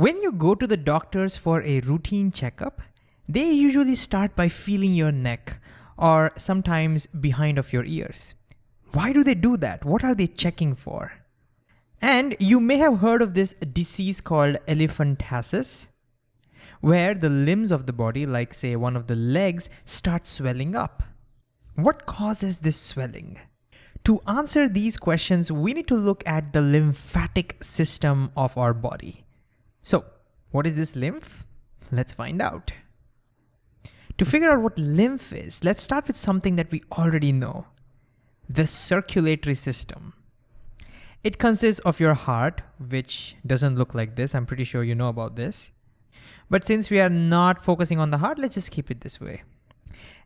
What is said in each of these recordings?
When you go to the doctors for a routine checkup, they usually start by feeling your neck or sometimes behind of your ears. Why do they do that? What are they checking for? And you may have heard of this disease called elephantiasis, where the limbs of the body, like say one of the legs, start swelling up. What causes this swelling? To answer these questions, we need to look at the lymphatic system of our body. So what is this lymph? Let's find out. To figure out what lymph is, let's start with something that we already know, the circulatory system. It consists of your heart, which doesn't look like this. I'm pretty sure you know about this. But since we are not focusing on the heart, let's just keep it this way.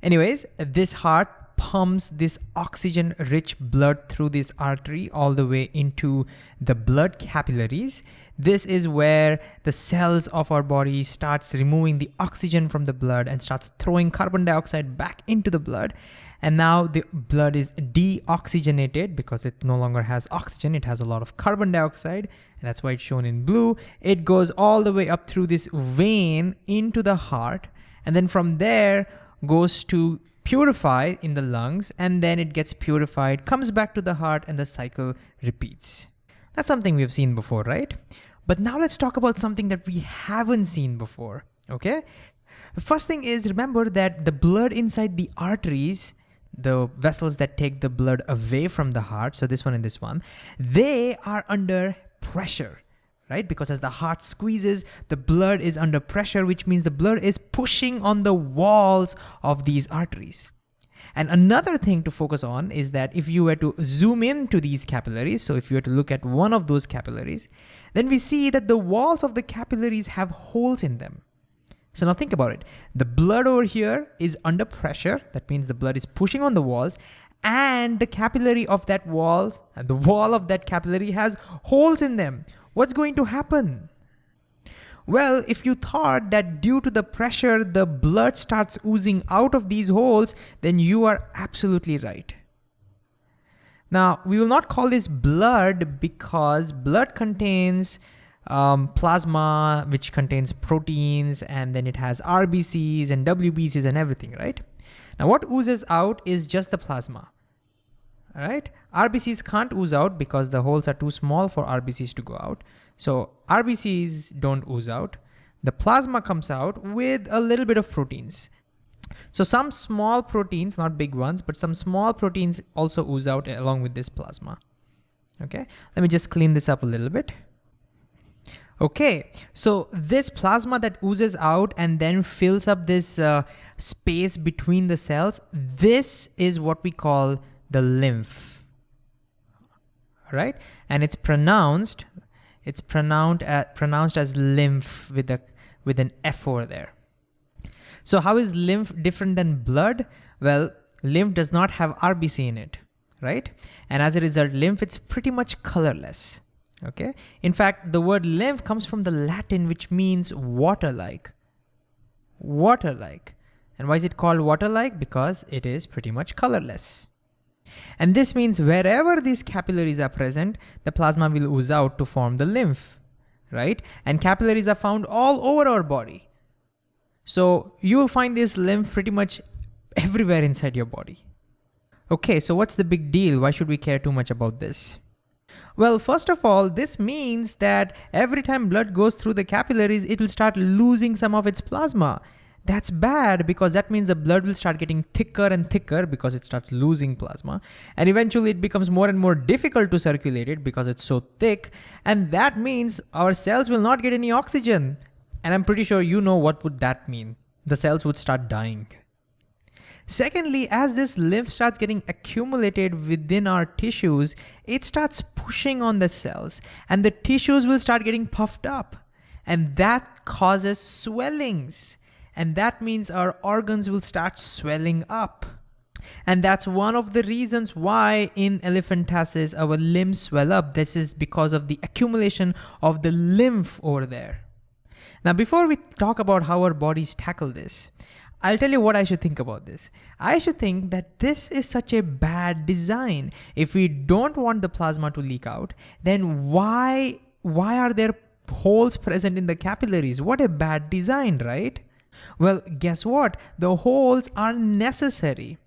Anyways, this heart pumps this oxygen rich blood through this artery all the way into the blood capillaries. This is where the cells of our body starts removing the oxygen from the blood and starts throwing carbon dioxide back into the blood. And now the blood is deoxygenated because it no longer has oxygen, it has a lot of carbon dioxide, and that's why it's shown in blue. It goes all the way up through this vein into the heart, and then from there goes to purify in the lungs, and then it gets purified, comes back to the heart, and the cycle repeats. That's something we've seen before, right? But now let's talk about something that we haven't seen before, okay? The first thing is remember that the blood inside the arteries the vessels that take the blood away from the heart, so this one and this one, they are under pressure, right? Because as the heart squeezes, the blood is under pressure, which means the blood is pushing on the walls of these arteries. And another thing to focus on is that if you were to zoom into these capillaries, so if you were to look at one of those capillaries, then we see that the walls of the capillaries have holes in them. So now think about it. The blood over here is under pressure. That means the blood is pushing on the walls and the capillary of that wall, and the wall of that capillary has holes in them. What's going to happen? Well, if you thought that due to the pressure, the blood starts oozing out of these holes, then you are absolutely right. Now, we will not call this blood because blood contains um, plasma, which contains proteins, and then it has RBCs and WBCs and everything, right? Now what oozes out is just the plasma, right? RBCs can't ooze out because the holes are too small for RBCs to go out. So RBCs don't ooze out. The plasma comes out with a little bit of proteins. So some small proteins, not big ones, but some small proteins also ooze out along with this plasma. Okay, let me just clean this up a little bit. Okay, so this plasma that oozes out and then fills up this uh, space between the cells, this is what we call the lymph, right? And it's pronounced, it's pronounced, uh, pronounced as lymph with, a, with an F over there. So how is lymph different than blood? Well, lymph does not have RBC in it, right? And as a result, lymph, it's pretty much colorless okay? In fact, the word lymph comes from the Latin, which means water-like, water-like. And why is it called water-like? Because it is pretty much colorless. And this means wherever these capillaries are present, the plasma will ooze out to form the lymph, right? And capillaries are found all over our body. So you will find this lymph pretty much everywhere inside your body. Okay, so what's the big deal? Why should we care too much about this? Well, first of all, this means that every time blood goes through the capillaries, it will start losing some of its plasma. That's bad because that means the blood will start getting thicker and thicker because it starts losing plasma. And eventually it becomes more and more difficult to circulate it because it's so thick. And that means our cells will not get any oxygen. And I'm pretty sure you know what would that mean. The cells would start dying. Secondly, as this lymph starts getting accumulated within our tissues, it starts pushing on the cells and the tissues will start getting puffed up and that causes swellings. And that means our organs will start swelling up. And that's one of the reasons why in elephantiasis our limbs swell up. This is because of the accumulation of the lymph over there. Now, before we talk about how our bodies tackle this, I'll tell you what I should think about this. I should think that this is such a bad design. If we don't want the plasma to leak out, then why, why are there holes present in the capillaries. What a bad design, right? Well, guess what? The holes are necessary.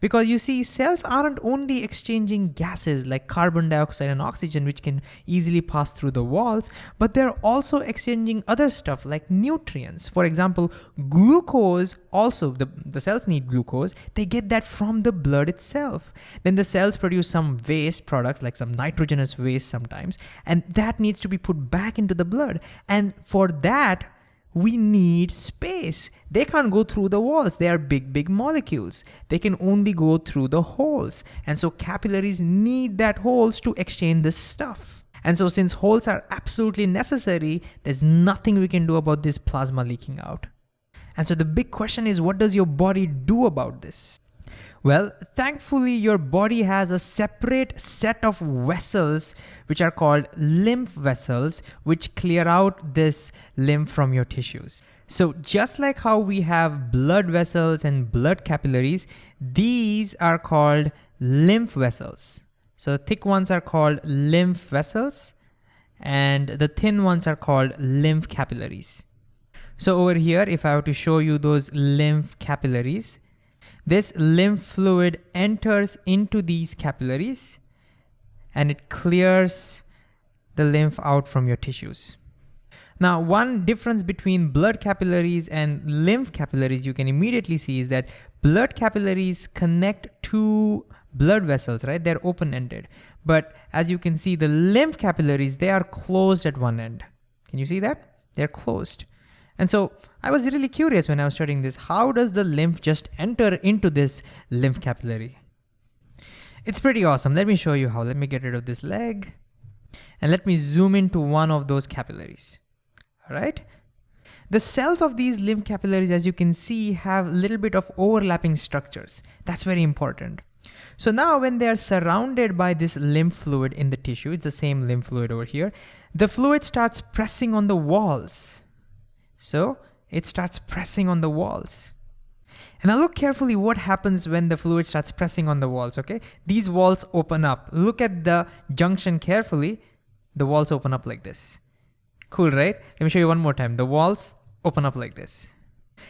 Because you see, cells aren't only exchanging gases like carbon dioxide and oxygen, which can easily pass through the walls, but they're also exchanging other stuff like nutrients. For example, glucose also, the, the cells need glucose, they get that from the blood itself. Then the cells produce some waste products like some nitrogenous waste sometimes, and that needs to be put back into the blood. And for that, we need space. They can't go through the walls. They are big, big molecules. They can only go through the holes. And so capillaries need that holes to exchange this stuff. And so since holes are absolutely necessary, there's nothing we can do about this plasma leaking out. And so the big question is, what does your body do about this? Well, thankfully your body has a separate set of vessels which are called lymph vessels which clear out this lymph from your tissues. So just like how we have blood vessels and blood capillaries, these are called lymph vessels. So thick ones are called lymph vessels and the thin ones are called lymph capillaries. So over here, if I were to show you those lymph capillaries, this lymph fluid enters into these capillaries and it clears the lymph out from your tissues. Now, one difference between blood capillaries and lymph capillaries you can immediately see is that blood capillaries connect to blood vessels, right? They're open-ended. But as you can see, the lymph capillaries, they are closed at one end. Can you see that? They're closed. And so I was really curious when I was studying this, how does the lymph just enter into this lymph capillary? It's pretty awesome. Let me show you how. Let me get rid of this leg and let me zoom into one of those capillaries. All right. The cells of these lymph capillaries, as you can see, have a little bit of overlapping structures. That's very important. So now when they are surrounded by this lymph fluid in the tissue, it's the same lymph fluid over here, the fluid starts pressing on the walls so it starts pressing on the walls. And now look carefully what happens when the fluid starts pressing on the walls, okay? These walls open up. Look at the junction carefully. The walls open up like this. Cool, right? Let me show you one more time. The walls open up like this.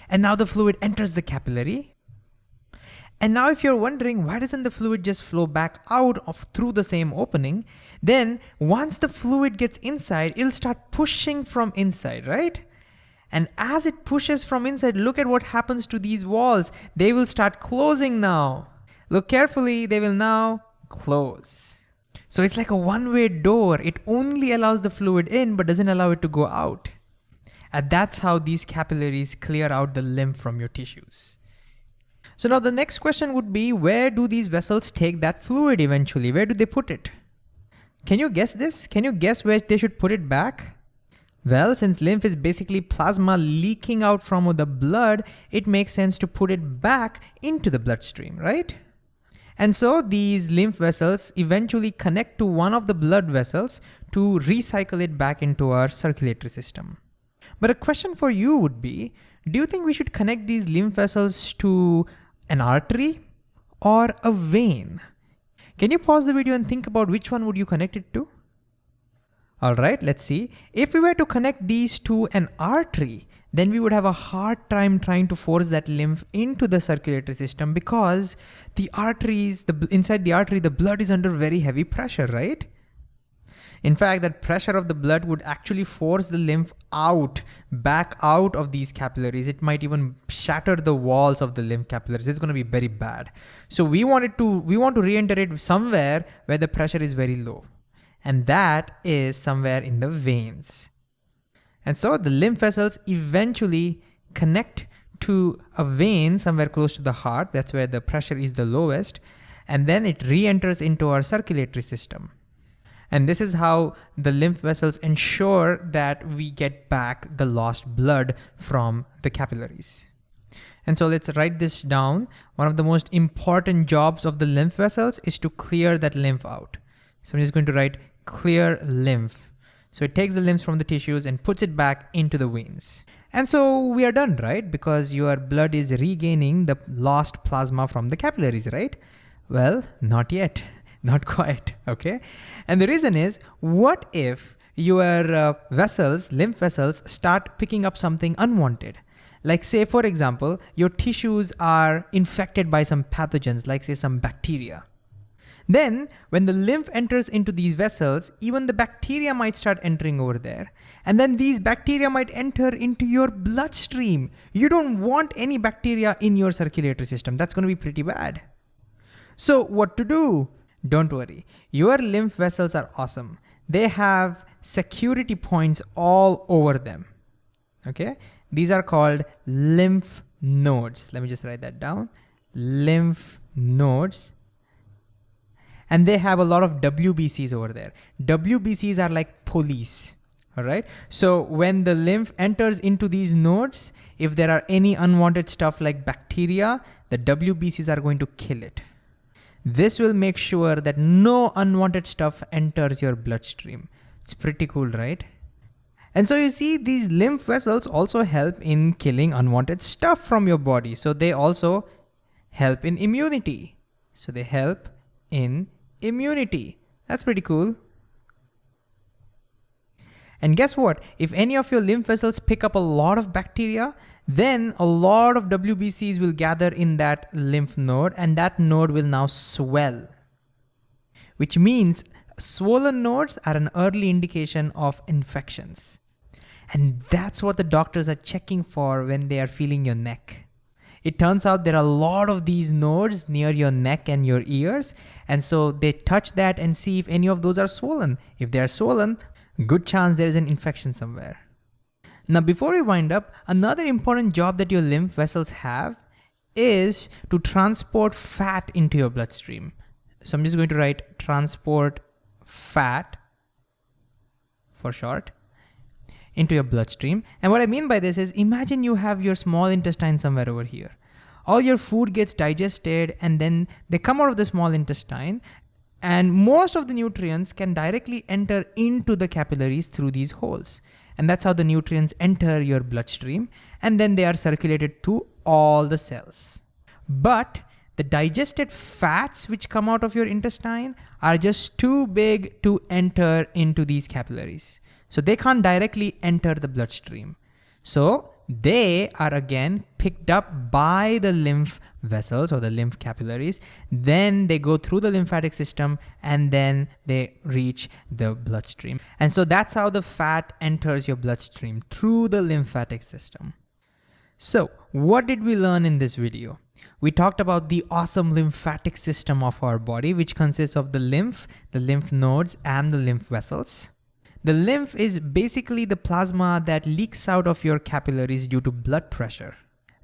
And now the fluid enters the capillary. And now if you're wondering, why doesn't the fluid just flow back out of through the same opening? Then once the fluid gets inside, it'll start pushing from inside, right? And as it pushes from inside, look at what happens to these walls. They will start closing now. Look carefully, they will now close. So it's like a one-way door. It only allows the fluid in, but doesn't allow it to go out. And that's how these capillaries clear out the lymph from your tissues. So now the next question would be, where do these vessels take that fluid eventually? Where do they put it? Can you guess this? Can you guess where they should put it back? Well, since lymph is basically plasma leaking out from the blood, it makes sense to put it back into the bloodstream, right? And so these lymph vessels eventually connect to one of the blood vessels to recycle it back into our circulatory system. But a question for you would be, do you think we should connect these lymph vessels to an artery or a vein? Can you pause the video and think about which one would you connect it to? All right, let's see. If we were to connect these to an artery, then we would have a hard time trying to force that lymph into the circulatory system because the arteries, the inside the artery, the blood is under very heavy pressure, right? In fact, that pressure of the blood would actually force the lymph out, back out of these capillaries. It might even shatter the walls of the lymph capillaries. It's going to be very bad. So we wanted to, we want to re-enter it somewhere where the pressure is very low and that is somewhere in the veins. And so the lymph vessels eventually connect to a vein somewhere close to the heart, that's where the pressure is the lowest, and then it re-enters into our circulatory system. And this is how the lymph vessels ensure that we get back the lost blood from the capillaries. And so let's write this down. One of the most important jobs of the lymph vessels is to clear that lymph out. So I'm just going to write clear lymph. So it takes the lymph from the tissues and puts it back into the veins. And so we are done, right? Because your blood is regaining the lost plasma from the capillaries, right? Well, not yet, not quite, okay? And the reason is, what if your uh, vessels, lymph vessels, start picking up something unwanted. Like say, for example, your tissues are infected by some pathogens, like say some bacteria. Then when the lymph enters into these vessels, even the bacteria might start entering over there. And then these bacteria might enter into your bloodstream. You don't want any bacteria in your circulatory system. That's gonna be pretty bad. So what to do? Don't worry, your lymph vessels are awesome. They have security points all over them, okay? These are called lymph nodes. Let me just write that down. Lymph nodes and they have a lot of WBCs over there. WBCs are like police, all right? So when the lymph enters into these nodes, if there are any unwanted stuff like bacteria, the WBCs are going to kill it. This will make sure that no unwanted stuff enters your bloodstream. It's pretty cool, right? And so you see these lymph vessels also help in killing unwanted stuff from your body. So they also help in immunity. So they help in immunity. That's pretty cool. And guess what? If any of your lymph vessels pick up a lot of bacteria, then a lot of WBCs will gather in that lymph node and that node will now swell. Which means swollen nodes are an early indication of infections. And that's what the doctors are checking for when they are feeling your neck. It turns out there are a lot of these nodes near your neck and your ears. And so they touch that and see if any of those are swollen. If they are swollen, good chance there is an infection somewhere. Now, before we wind up, another important job that your lymph vessels have is to transport fat into your bloodstream. So I'm just going to write transport fat for short into your bloodstream. And what I mean by this is imagine you have your small intestine somewhere over here. All your food gets digested and then they come out of the small intestine and most of the nutrients can directly enter into the capillaries through these holes. And that's how the nutrients enter your bloodstream and then they are circulated to all the cells. But the digested fats which come out of your intestine are just too big to enter into these capillaries. So they can't directly enter the bloodstream. So they are again picked up by the lymph vessels or the lymph capillaries. Then they go through the lymphatic system and then they reach the bloodstream. And so that's how the fat enters your bloodstream through the lymphatic system. So what did we learn in this video? We talked about the awesome lymphatic system of our body, which consists of the lymph, the lymph nodes, and the lymph vessels. The lymph is basically the plasma that leaks out of your capillaries due to blood pressure.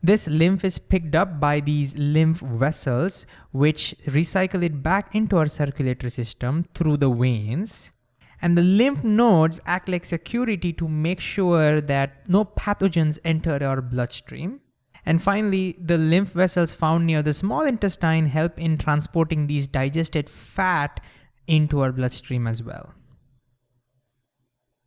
This lymph is picked up by these lymph vessels, which recycle it back into our circulatory system through the veins. And the lymph nodes act like security to make sure that no pathogens enter our bloodstream. And finally, the lymph vessels found near the small intestine help in transporting these digested fat into our bloodstream as well.